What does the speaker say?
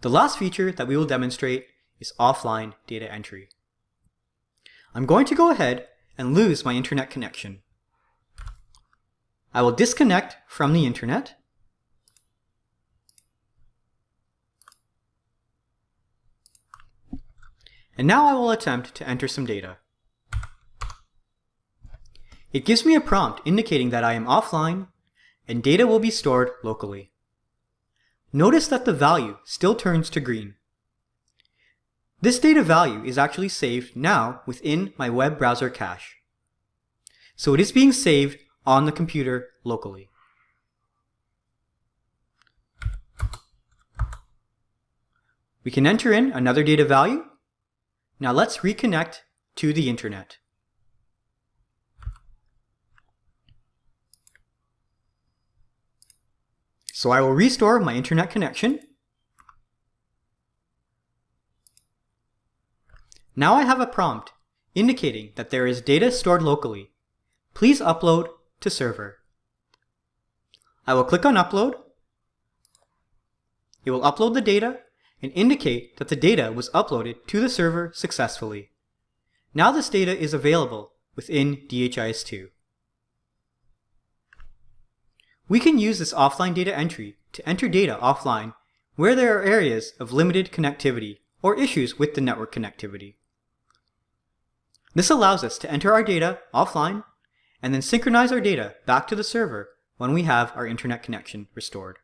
The last feature that we will demonstrate is offline data entry. I'm going to go ahead and lose my internet connection. I will disconnect from the internet. And now I will attempt to enter some data. It gives me a prompt indicating that I am offline and data will be stored locally. Notice that the value still turns to green. This data value is actually saved now within my web browser cache. So it is being saved on the computer locally. We can enter in another data value. Now let's reconnect to the internet. So I will restore my internet connection. Now I have a prompt indicating that there is data stored locally. Please upload to server. I will click on upload. It will upload the data and indicate that the data was uploaded to the server successfully. Now this data is available within DHIS2. We can use this offline data entry to enter data offline where there are areas of limited connectivity or issues with the network connectivity. This allows us to enter our data offline and then synchronize our data back to the server when we have our internet connection restored.